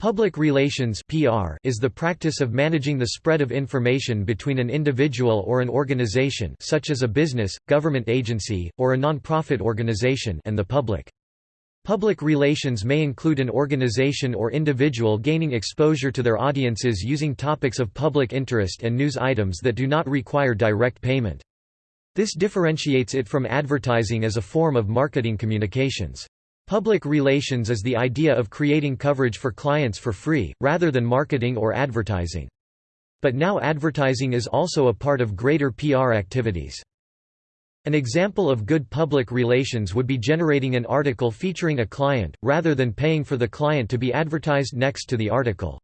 Public relations (PR) is the practice of managing the spread of information between an individual or an organization, such as a business, government agency, or a non-profit organization, and the public. Public relations may include an organization or individual gaining exposure to their audiences using topics of public interest and news items that do not require direct payment. This differentiates it from advertising as a form of marketing communications. Public relations is the idea of creating coverage for clients for free, rather than marketing or advertising. But now advertising is also a part of greater PR activities. An example of good public relations would be generating an article featuring a client, rather than paying for the client to be advertised next to the article.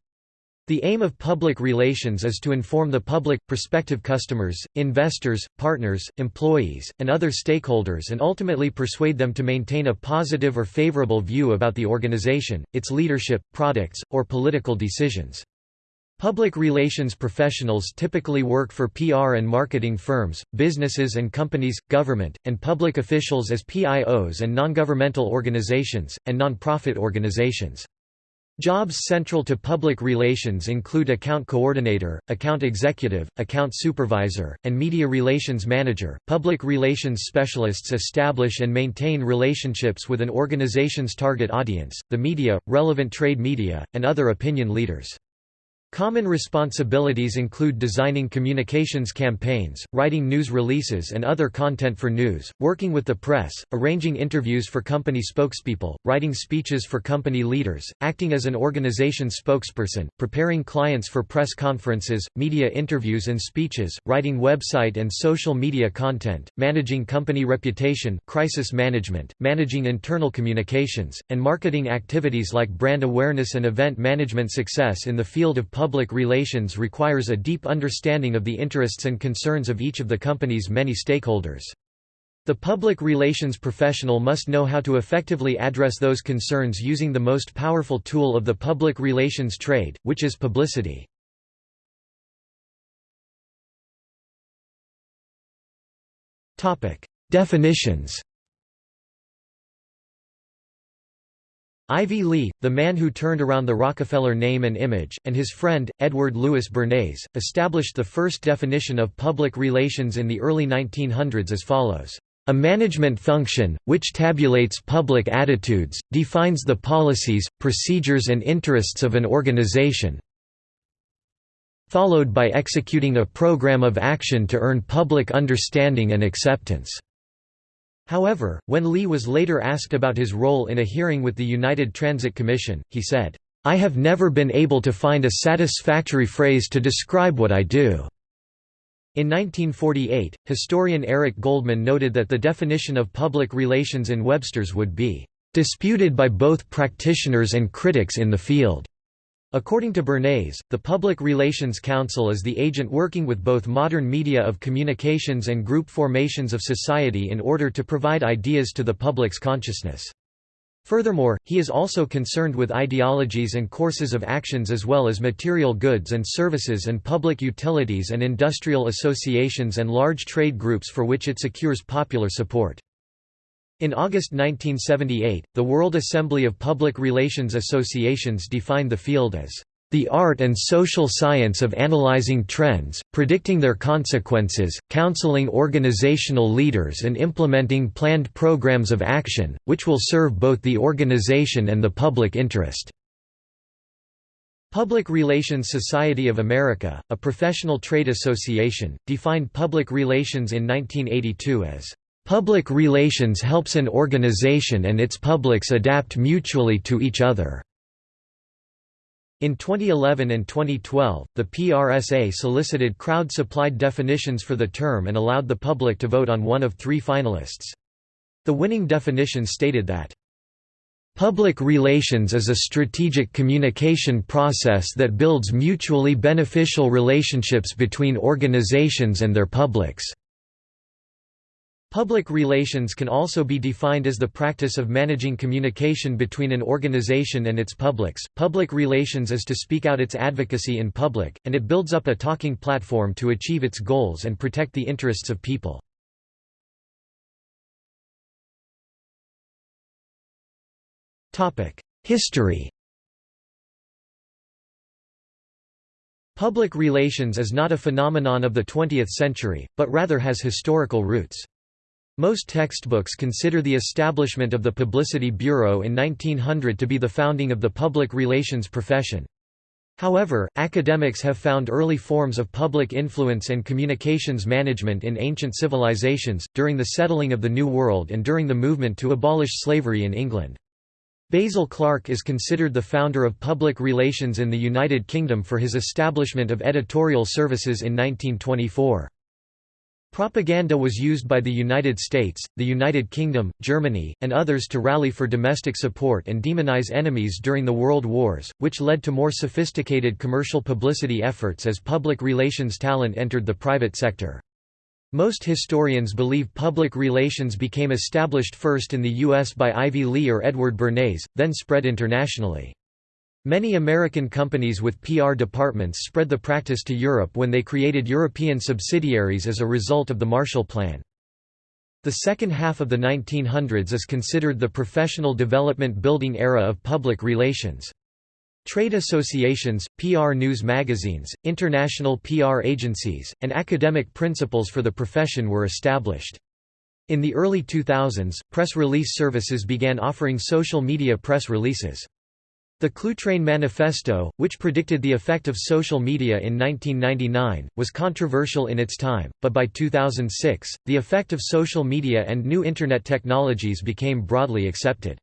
The aim of public relations is to inform the public, prospective customers, investors, partners, employees, and other stakeholders and ultimately persuade them to maintain a positive or favorable view about the organization, its leadership, products, or political decisions. Public relations professionals typically work for PR and marketing firms, businesses and companies, government, and public officials as PIOs and non-governmental organizations, and non-profit organizations. Jobs central to public relations include account coordinator, account executive, account supervisor, and media relations manager. Public relations specialists establish and maintain relationships with an organization's target audience, the media, relevant trade media, and other opinion leaders. Common responsibilities include designing communications campaigns, writing news releases and other content for news, working with the press, arranging interviews for company spokespeople, writing speeches for company leaders, acting as an organization spokesperson, preparing clients for press conferences, media interviews and speeches, writing website and social media content, managing company reputation crisis management, managing internal communications, and marketing activities like brand awareness and event management success in the field of public relations requires a deep understanding of the interests and concerns of each of the company's many stakeholders. The public relations professional must know how to effectively address those concerns using the most powerful tool of the public relations trade, which is publicity. Definitions Ivy Lee, the man who turned around the Rockefeller name and image, and his friend, Edward Louis Bernays, established the first definition of public relations in the early 1900s as follows. A management function, which tabulates public attitudes, defines the policies, procedures and interests of an organization, followed by executing a program of action to earn public understanding and acceptance. However, when Lee was later asked about his role in a hearing with the United Transit Commission, he said, "'I have never been able to find a satisfactory phrase to describe what I do.'" In 1948, historian Eric Goldman noted that the definition of public relations in Webster's would be, "'disputed by both practitioners and critics in the field.'" According to Bernays, the Public Relations Counsel is the agent working with both modern media of communications and group formations of society in order to provide ideas to the public's consciousness. Furthermore, he is also concerned with ideologies and courses of actions as well as material goods and services and public utilities and industrial associations and large trade groups for which it secures popular support. In August 1978, the World Assembly of Public Relations Associations defined the field as the art and social science of analyzing trends, predicting their consequences, counseling organizational leaders and implementing planned programs of action, which will serve both the organization and the public interest." Public Relations Society of America, a professional trade association, defined public relations in 1982 as Public relations helps an organization and its publics adapt mutually to each other. In 2011 and 2012, the PRSA solicited crowd-supplied definitions for the term and allowed the public to vote on one of three finalists. The winning definition stated that, "...public relations is a strategic communication process that builds mutually beneficial relationships between organizations and their publics." Public relations can also be defined as the practice of managing communication between an organization and its publics. Public relations is to speak out its advocacy in public, and it builds up a talking platform to achieve its goals and protect the interests of people. History Public relations is not a phenomenon of the 20th century, but rather has historical roots. Most textbooks consider the establishment of the Publicity Bureau in 1900 to be the founding of the public relations profession. However, academics have found early forms of public influence and communications management in ancient civilizations, during the settling of the New World and during the movement to abolish slavery in England. Basil Clarke is considered the founder of public relations in the United Kingdom for his establishment of editorial services in 1924. Propaganda was used by the United States, the United Kingdom, Germany, and others to rally for domestic support and demonize enemies during the World Wars, which led to more sophisticated commercial publicity efforts as public relations talent entered the private sector. Most historians believe public relations became established first in the U.S. by Ivy Lee or Edward Bernays, then spread internationally. Many American companies with PR departments spread the practice to Europe when they created European subsidiaries as a result of the Marshall Plan. The second half of the 1900s is considered the professional development building era of public relations. Trade associations, PR news magazines, international PR agencies, and academic principles for the profession were established. In the early 2000s, press release services began offering social media press releases. The Cluetrain Manifesto, which predicted the effect of social media in 1999, was controversial in its time, but by 2006, the effect of social media and new Internet technologies became broadly accepted.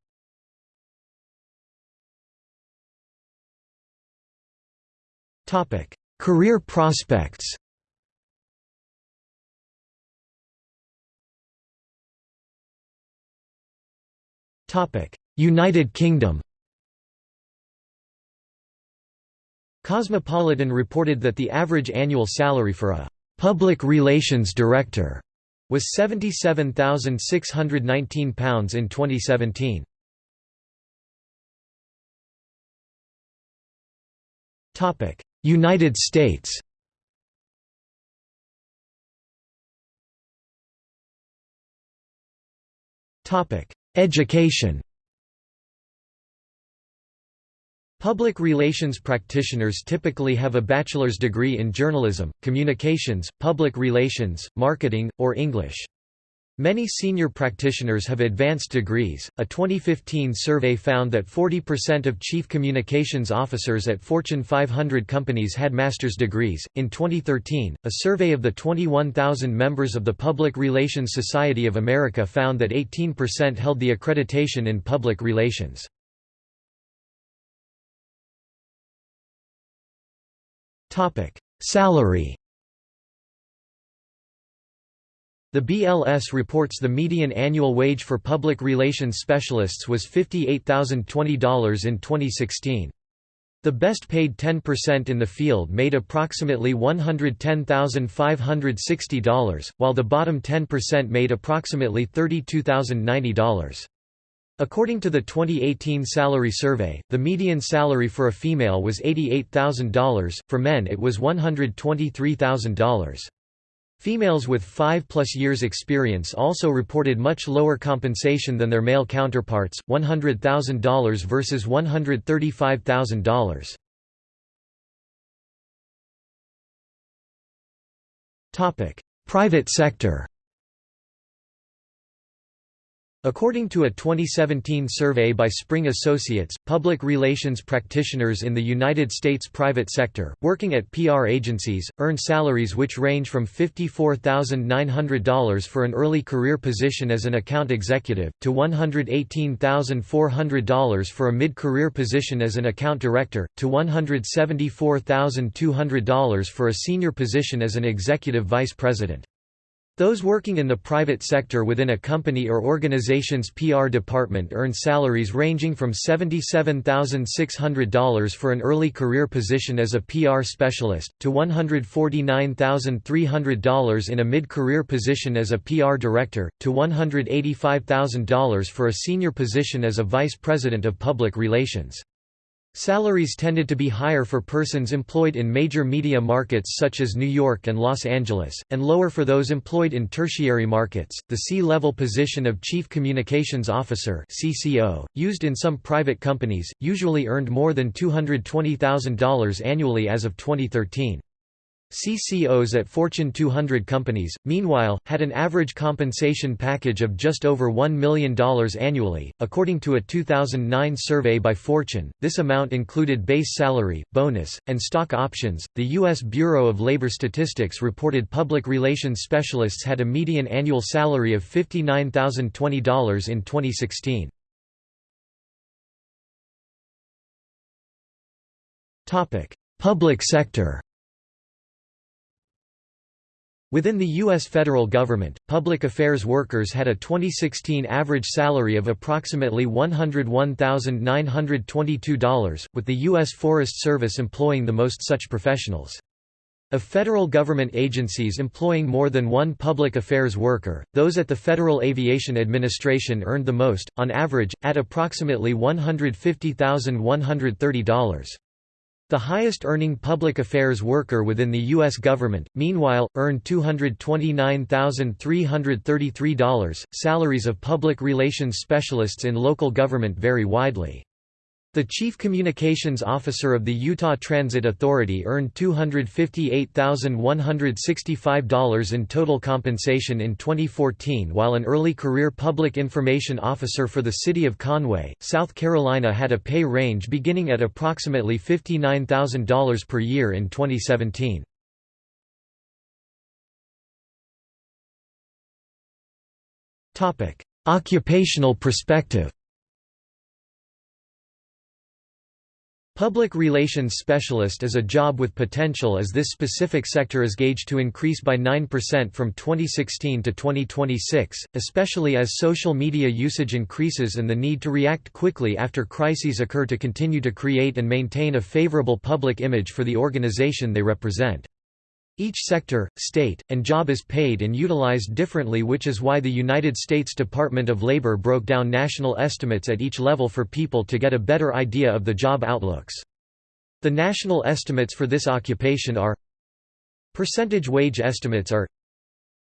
Career prospects United Kingdom Cosmopolitan reported that the average annual salary for a «public relations director» was £77,619 in 2017. United States Education Public relations practitioners typically have a bachelor's degree in journalism, communications, public relations, marketing, or English. Many senior practitioners have advanced degrees. A 2015 survey found that 40% of chief communications officers at Fortune 500 companies had master's degrees. In 2013, a survey of the 21,000 members of the Public Relations Society of America found that 18% held the accreditation in public relations. Topic: Salary The BLS reports the median annual wage for public relations specialists was $58,020 in 2016. The best paid 10% in the field made approximately $110,560, while the bottom 10% made approximately $32,090. According to the 2018 salary survey, the median salary for a female was $88,000, for men it was $123,000. Females with 5-plus years experience also reported much lower compensation than their male counterparts, $100,000 versus $135,000. Private sector According to a 2017 survey by Spring Associates, public relations practitioners in the United States private sector, working at PR agencies, earn salaries which range from $54,900 for an early career position as an account executive, to $118,400 for a mid-career position as an account director, to $174,200 for a senior position as an executive vice president. Those working in the private sector within a company or organization's PR department earn salaries ranging from $77,600 for an early career position as a PR specialist, to $149,300 in a mid-career position as a PR director, to $185,000 for a senior position as a vice president of public relations. Salaries tended to be higher for persons employed in major media markets such as New York and Los Angeles, and lower for those employed in tertiary markets. The C-level position of Chief Communications Officer (CCO), used in some private companies, usually earned more than $220,000 annually as of 2013. CCOs at Fortune 200 companies, meanwhile, had an average compensation package of just over $1 million annually. According to a 2009 survey by Fortune, this amount included base salary, bonus, and stock options. The U.S. Bureau of Labor Statistics reported public relations specialists had a median annual salary of $59,020 in 2016. Public sector Within the U.S. federal government, public affairs workers had a 2016 average salary of approximately $101,922, with the U.S. Forest Service employing the most such professionals. Of federal government agencies employing more than one public affairs worker, those at the Federal Aviation Administration earned the most, on average, at approximately $150,130. The highest-earning public affairs worker within the U.S. government, meanwhile, earned $229,333. Salaries of public relations specialists in local government vary widely. The Chief Communications Officer of the Utah Transit Authority earned $258,165 in total compensation in 2014 while an early career public information officer for the city of Conway, South Carolina had a pay range beginning at approximately $59,000 per year in 2017. Occupational perspective Public relations specialist is a job with potential as this specific sector is gauged to increase by 9% from 2016 to 2026, especially as social media usage increases and the need to react quickly after crises occur to continue to create and maintain a favorable public image for the organization they represent. Each sector, state, and job is paid and utilized differently which is why the United States Department of Labor broke down national estimates at each level for people to get a better idea of the job outlooks. The national estimates for this occupation are Percentage wage estimates are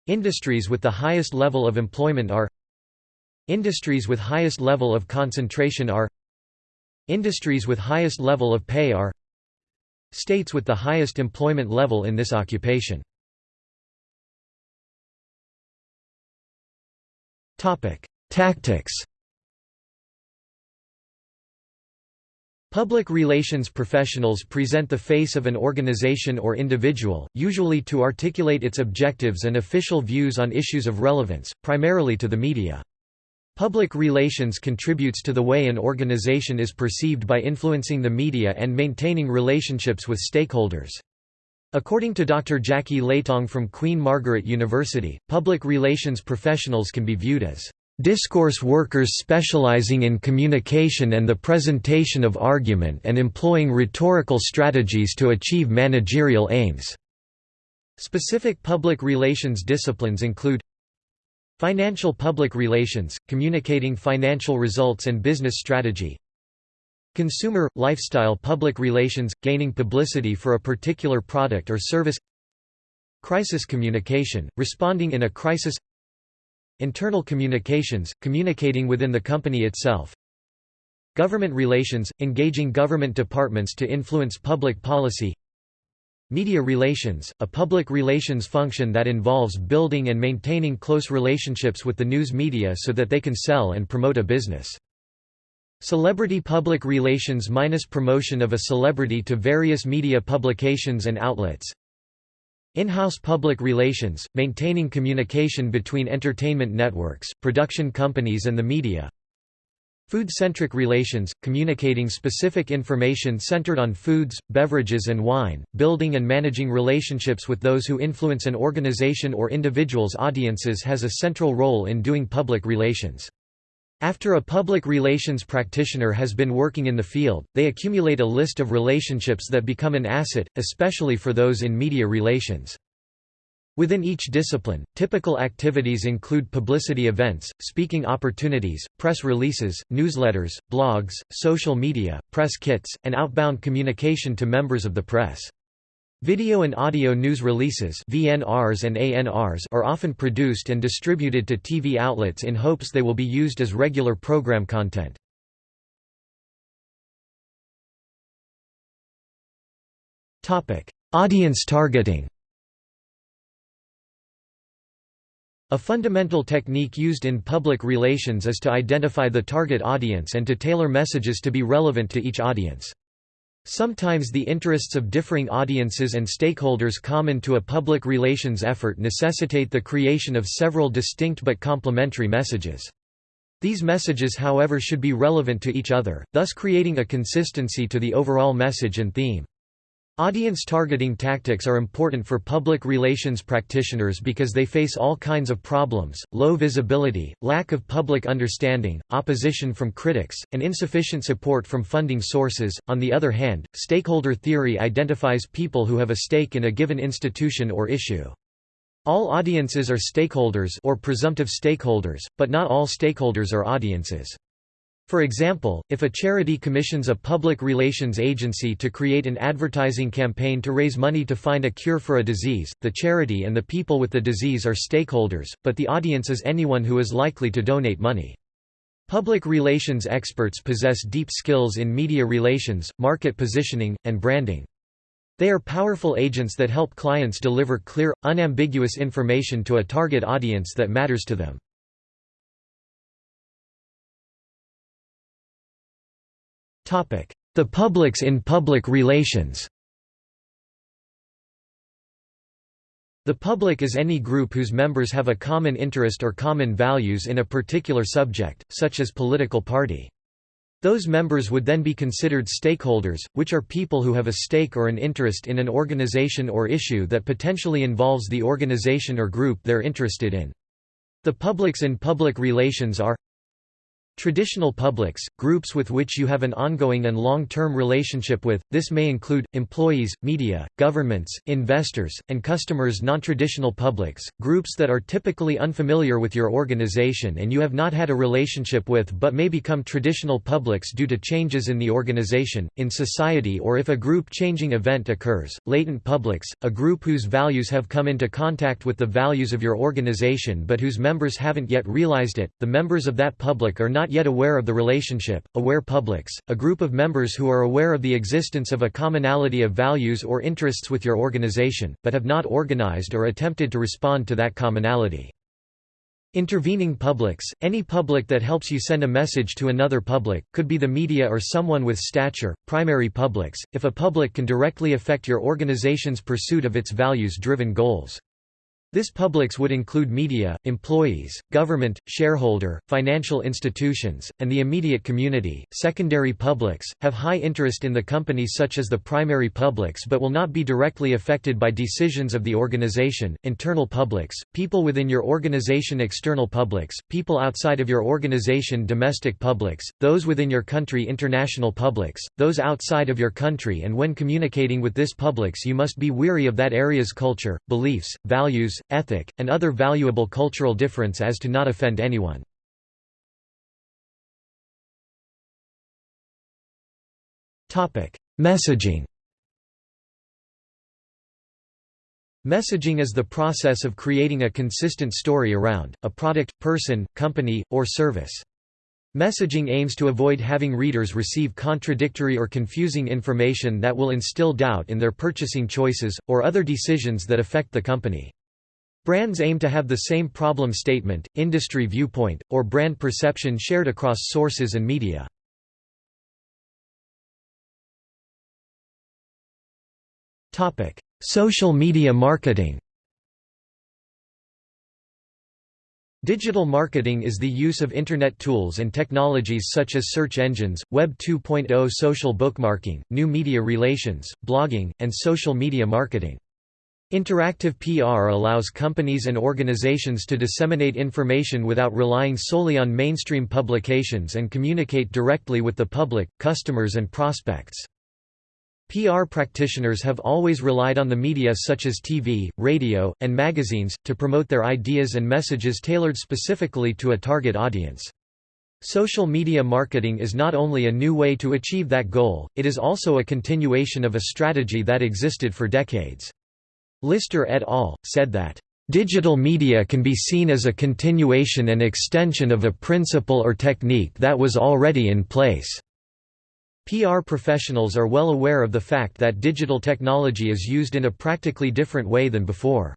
Industries with the highest level of employment are Industries with highest level of concentration are Industries with highest level of pay are States with the highest employment level in this occupation. Tactics Public relations professionals present the face of an organization or individual, usually to articulate its objectives and official views on issues of relevance, primarily to the media. Public relations contributes to the way an organization is perceived by influencing the media and maintaining relationships with stakeholders. According to Dr. Jacquie L'Etang from Queen Margaret University, public relations professionals can be viewed as discourse workers specializing in communication and the presentation of argument and employing rhetorical strategies to achieve managerial aims." Specific public relations disciplines include Financial public relations, communicating financial results and business strategy. Consumer, lifestyle public relations, gaining publicity for a particular product or service. Crisis communication, responding in a crisis. Internal communications, communicating within the company itself. Government relations, engaging government departments to influence public policy Media relations, a public relations function that involves building and maintaining close relationships with the news media so that they can sell and promote a business. Celebrity public relations minus promotion of a celebrity to various media publications and outlets. In-house public relations, maintaining communication between entertainment networks, production companies and the media. Food-centric relations, communicating specific information centered on foods, beverages and wine, building and managing relationships with those who influence an organization or individual's audiences has a central role in doing public relations. After a public relations practitioner has been working in the field, they accumulate a list of relationships that become an asset, especially for those in media relations. Within each discipline, typical activities include publicity events, speaking opportunities, press releases, newsletters, blogs, social media, press kits, and outbound communication to members of the press. Video and audio news releases VNRs and ANRs are often produced and distributed to TV outlets in hopes they will be used as regular program content. Audience targeting A fundamental technique used in public relations is to identify the target audience and to tailor messages to be relevant to each audience. Sometimes the interests of differing audiences and stakeholders common to a public relations effort necessitate the creation of several distinct but complementary messages. These messages however should be relevant to each other, thus creating a consistency to the overall message and theme. Audience targeting tactics are important for public relations practitioners because they face all kinds of problems, low visibility, lack of public understanding, opposition from critics, and insufficient support from funding sources. On the other hand, stakeholder theory identifies people who have a stake in a given institution or issue. All audiences are stakeholders or presumptive stakeholders, but not all stakeholders are audiences. For example, if a charity commissions a public relations agency to create an advertising campaign to raise money to find a cure for a disease, the charity and the people with the disease are stakeholders, but the audience is anyone who is likely to donate money. Public relations experts possess deep skills in media relations, market positioning, and branding. They are powerful agents that help clients deliver clear, unambiguous information to a target audience that matters to them. The publics in public relations The public is any group whose members have a common interest or common values in a particular subject, such as political party. Those members would then be considered stakeholders, which are people who have a stake or an interest in an organization or issue that potentially involves the organization or group they're interested in. The publics in public relations are Traditional publics, groups with which you have an ongoing and long-term relationship with, this may include, employees, media, governments, investors, and customers. Non-traditional publics, groups that are typically unfamiliar with your organization and you have not had a relationship with but may become traditional publics due to changes in the organization, in society or if a group-changing event occurs. Latent publics, a group whose values have come into contact with the values of your organization but whose members haven't yet realized it, the members of that public are not not yet aware of the relationship, aware publics, a group of members who are aware of the existence of a commonality of values or interests with your organization, but have not organized or attempted to respond to that commonality. Intervening publics, any public that helps you send a message to another public, could be the media or someone with stature, primary publics, if a public can directly affect your organization's pursuit of its values-driven goals. This publics would include media, employees, government, shareholder, financial institutions, and the immediate community. Secondary publics have high interest in the company such as the primary publics but will not be directly affected by decisions of the organization. Internal publics, people within your organization external publics, people outside of your organization domestic publics, those within your country international publics, those outside of your country and when communicating with this publics you must be weary of that area's culture, beliefs, values, ethic, and other valuable cultural difference as to not offend anyone. Messaging Messaging is the process of creating a consistent story around, a product, person, company, or service. Messaging aims to avoid having readers receive contradictory or confusing information that will instill doubt in their purchasing choices, or other decisions that affect the company. Brands aim to have the same problem statement, industry viewpoint, or brand perception shared across sources and media. Social media marketing Digital marketing is the use of Internet tools and technologies such as search engines, Web 2.0 social bookmarking, new media relations, blogging, and social media marketing. Interactive PR allows companies and organizations to disseminate information without relying solely on mainstream publications and communicate directly with the public, customers and prospects. PR practitioners have always relied on the media such as TV, radio, and magazines, to promote their ideas and messages tailored specifically to a target audience. Social media marketing is not only a new way to achieve that goal, it is also a continuation of a strategy that existed for decades. Lister et al. said that, Digital media can be seen as a continuation and extension of a principle or technique that was already in place. PR professionals are well aware of the fact that digital technology is used in a practically different way than before.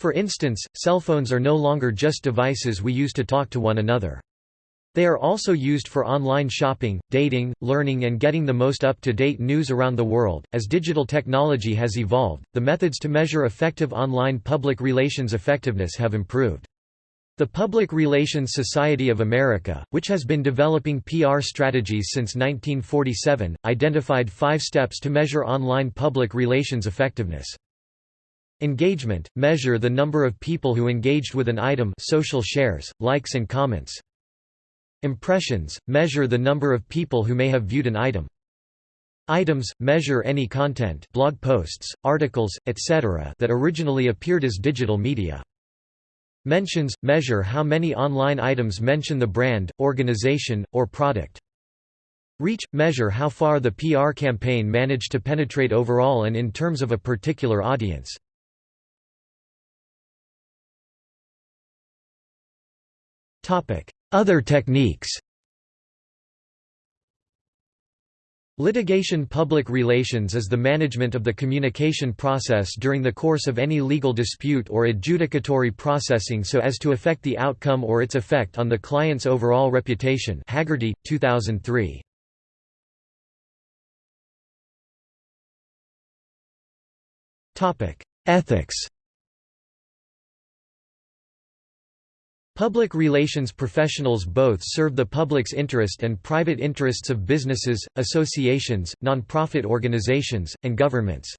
For instance, cell phones are no longer just devices we use to talk to one another. They are also used for online shopping, dating, learning, and getting the most up to date news around the world. As digital technology has evolved, the methods to measure effective online public relations effectiveness have improved. The Public Relations Society of America, which has been developing PR strategies since 1947, identified five steps to measure online public relations effectiveness. Engagement – measure the number of people who engaged with an item social shares, likes and comments. Impressions – measure the number of people who may have viewed an item. Items – measure any content blog posts, articles, etc. that originally appeared as digital media. Mentions – measure how many online items mention the brand, organization, or product. Reach – measure how far the PR campaign managed to penetrate overall and in terms of a particular audience. Other techniques. Litigation public relations is the management of the communication process during the course of any legal dispute or adjudicatory processing so as to affect the outcome or its effect on the client's overall reputation. Haggerty, 2003. Ethics Public relations professionals both serve the public's interest and private interests of businesses, associations, non-profit organizations, and governments.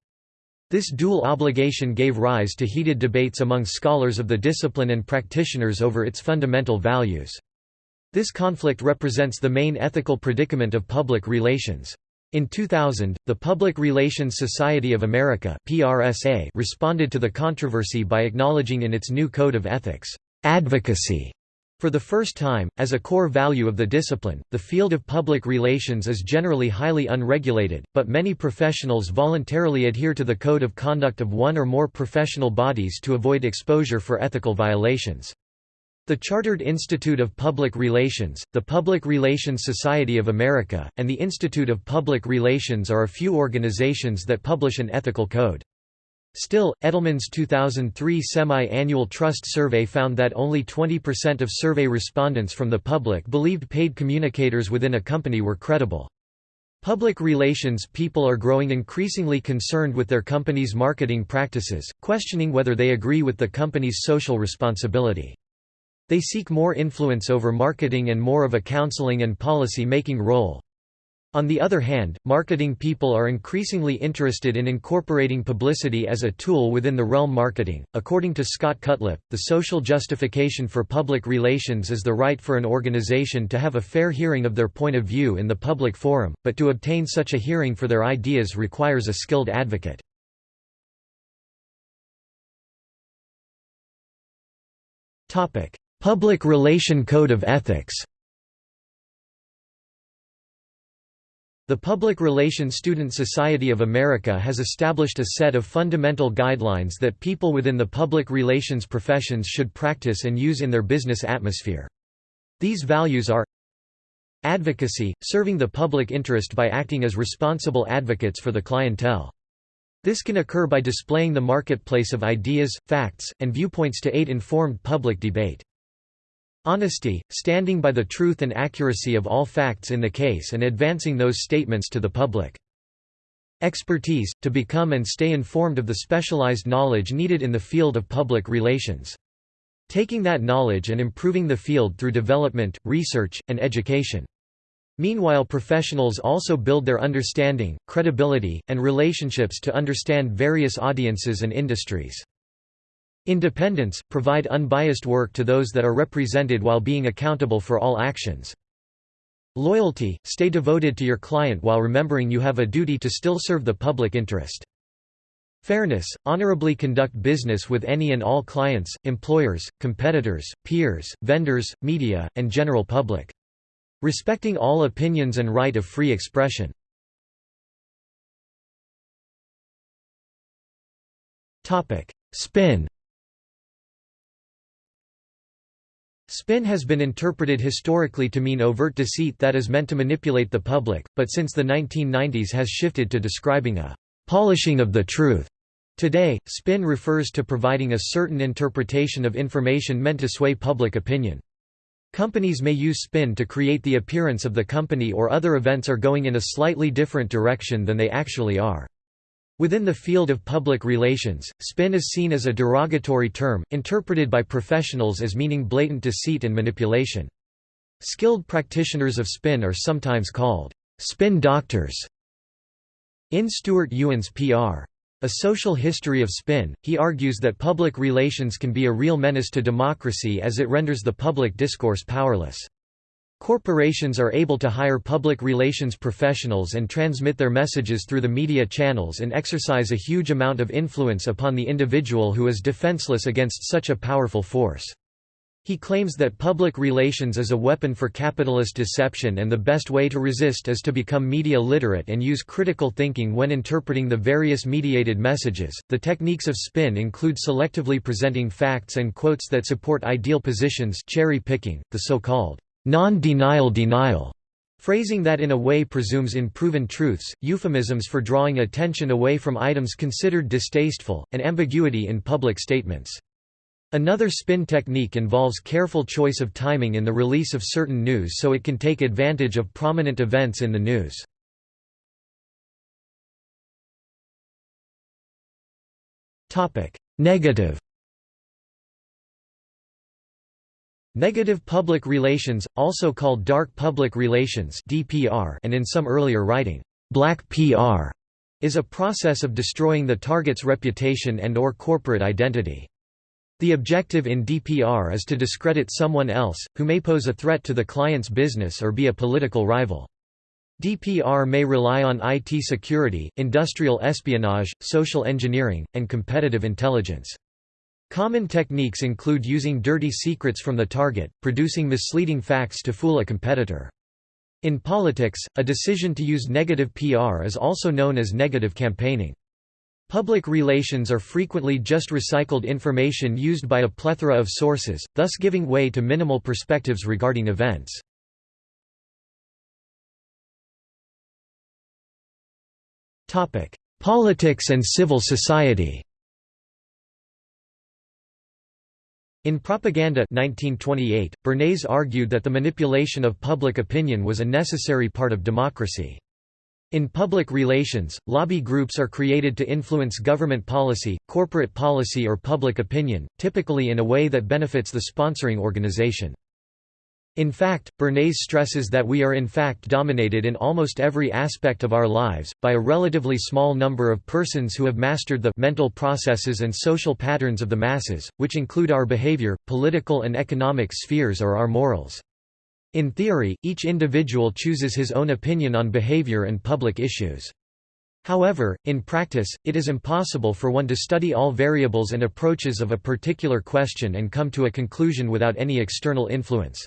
This dual obligation gave rise to heated debates among scholars of the discipline and practitioners over its fundamental values. This conflict represents the main ethical predicament of public relations. In 2000, the Public Relations Society of America responded to the controversy by acknowledging in its new Code of Ethics advocacy. For the first time, as a core value of the discipline, the field of public relations is generally highly unregulated, but many professionals voluntarily adhere to the code of conduct of one or more professional bodies to avoid exposure for ethical violations. The Chartered Institute of Public Relations, the Public Relations Society of America, and the Institute of Public Relations are a few organizations that publish an ethical code. Still, Edelman's 2003 semi-annual trust survey found that only 20% of survey respondents from the public believed paid communicators within a company were credible. Public relations people are growing increasingly concerned with their company's marketing practices, questioning whether they agree with the company's social responsibility. They seek more influence over marketing and more of a counseling and policy-making role. On the other hand, marketing people are increasingly interested in incorporating publicity as a tool within the realm marketing. According to Scott Cutlip, the social justification for public relations is the right for an organization to have a fair hearing of their point of view in the public forum, but to obtain such a hearing for their ideas requires a skilled advocate. Topic: Public Relation Code of Ethics The Public Relations Student Society of America has established a set of fundamental guidelines that people within the public relations professions should practice and use in their business atmosphere. These values are Advocacy – serving the public interest by acting as responsible advocates for the clientele. This can occur by displaying the marketplace of ideas, facts, and viewpoints to aid informed public debate. Honesty, standing by the truth and accuracy of all facts in the case and advancing those statements to the public. Expertise, to become and stay informed of the specialized knowledge needed in the field of public relations. Taking that knowledge and improving the field through development, research, and education. Meanwhile professionals also build their understanding, credibility, and relationships to understand various audiences and industries. Independence, provide unbiased work to those that are represented while being accountable for all actions. Loyalty – Stay devoted to your client while remembering you have a duty to still serve the public interest. Fairness – Honorably conduct business with any and all clients, employers, competitors, peers, vendors, media, and general public. Respecting all opinions and right of free expression. Spin Spin has been interpreted historically to mean overt deceit that is meant to manipulate the public, but since the 1990s has shifted to describing a polishing of the truth. Today, spin refers to providing a certain interpretation of information meant to sway public opinion. Companies may use spin to create the appearance of the company or other events are going in a slightly different direction than they actually are. Within the field of public relations, spin is seen as a derogatory term, interpreted by professionals as meaning blatant deceit and manipulation. Skilled practitioners of spin are sometimes called spin doctors. In Stuart Ewen's Pr. A Social History of Spin, he argues that public relations can be a real menace to democracy as it renders the public discourse powerless. Corporations are able to hire public relations professionals and transmit their messages through the media channels and exercise a huge amount of influence upon the individual who is defenseless against such a powerful force. He claims that public relations is a weapon for capitalist deception and the best way to resist is to become media literate and use critical thinking when interpreting the various mediated messages. The techniques of spin include selectively presenting facts and quotes that support ideal positions, cherry picking, the so-called non-denial denial, phrasing that in a way presumes unproven truths, euphemisms for drawing attention away from items considered distasteful, and ambiguity in public statements. Another spin technique involves careful choice of timing in the release of certain news so it can take advantage of prominent events in the news. Negative Negative public relations, also called dark public relations (DPR), and in some earlier writing, black PR, is a process of destroying the target's reputation and or corporate identity. The objective in DPR is to discredit someone else, who may pose a threat to the client's business or be a political rival. DPR may rely on IT security, industrial espionage, social engineering, and competitive intelligence. Common techniques include using dirty secrets from the target, producing misleading facts to fool a competitor. In politics, a decision to use negative PR is also known as negative campaigning. Public relations are frequently just recycled information used by a plethora of sources, thus giving way to minimal perspectives regarding events. Politics and civil society In Propaganda 1928, Bernays argued that the manipulation of public opinion was a necessary part of democracy. In public relations, lobby groups are created to influence government policy, corporate policy or public opinion, typically in a way that benefits the sponsoring organization. In fact, Bernays stresses that we are in fact dominated in almost every aspect of our lives, by a relatively small number of persons who have mastered the mental processes and social patterns of the masses, which include our behavior, political and economic spheres or our morals. In theory, each individual chooses his own opinion on behavior and public issues. However, in practice, it is impossible for one to study all variables and approaches of a particular question and come to a conclusion without any external influence.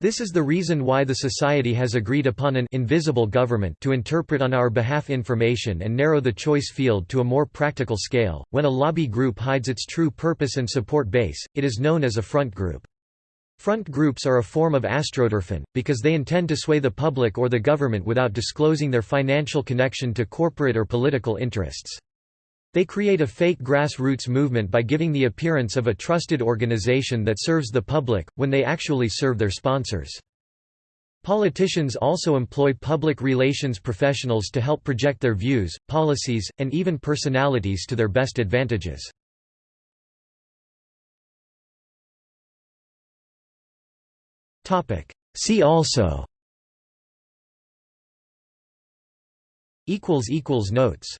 This is the reason why the society has agreed upon an invisible government to interpret on our behalf information and narrow the choice field to a more practical scale. When a lobby group hides its true purpose and support base, it is known as a front group. Front groups are a form of astroturfing, because they intend to sway the public or the government without disclosing their financial connection to corporate or political interests. They create a fake grassroots movement by giving the appearance of a trusted organization that serves the public, when they actually serve their sponsors. Politicians also employ public relations professionals to help project their views, policies, and even personalities to their best advantages. See also Notes